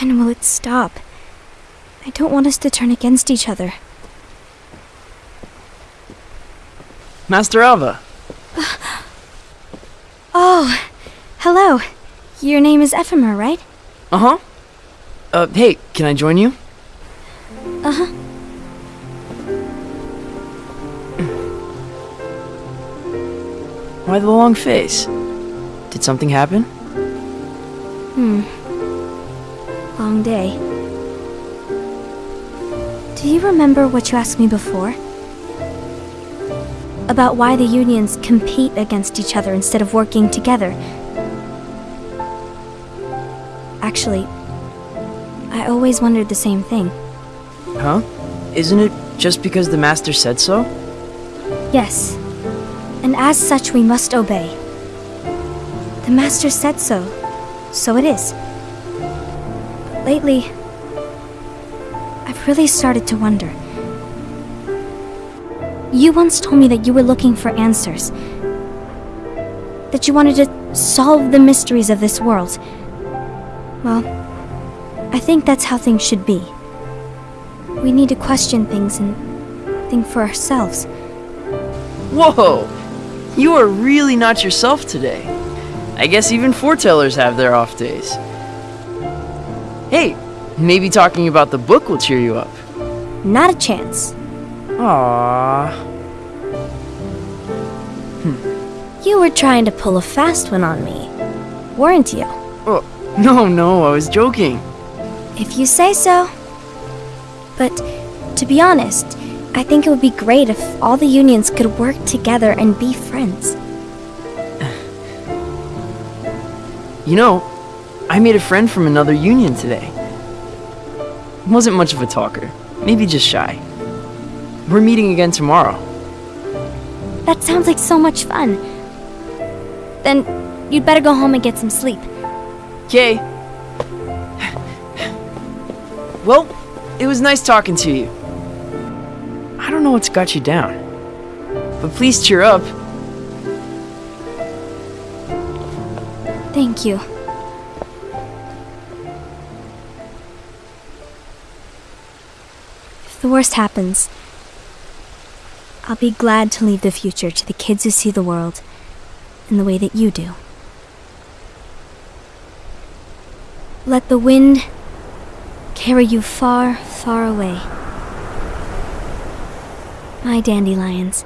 When will it stop? I don't want us to turn against each other. Master Ava. Oh, hello. Your name is Ephemer, right? Uh-huh. Uh, hey, can I join you? Uh-huh. Why the long face? Did something happen? Hmm. Long day. Do you remember what you asked me before? About why the unions compete against each other instead of working together. Actually, I always wondered the same thing. Huh? Isn't it just because the Master said so? Yes. And as such, we must obey. The Master said so, so it is. Lately, I've really started to wonder. You once told me that you were looking for answers. That you wanted to solve the mysteries of this world. Well, I think that's how things should be. We need to question things and think for ourselves. Whoa! You are really not yourself today. I guess even foretellers have their off days. Hey, maybe talking about the book will cheer you up. Not a chance. Aww. Hmm. You were trying to pull a fast one on me, weren't you? Oh, no, no, I was joking. If you say so. But to be honest, I think it would be great if all the unions could work together and be friends. You know, I made a friend from another union today. Wasn't much of a talker, maybe just shy. We're meeting again tomorrow. That sounds like so much fun. Then you'd better go home and get some sleep. Okay. Well, it was nice talking to you. I don't know what's got you down. But please cheer up. Thank you. If the worst happens, I'll be glad to leave the future to the kids who see the world in the way that you do. Let the wind carry you far, far away. My dandelions.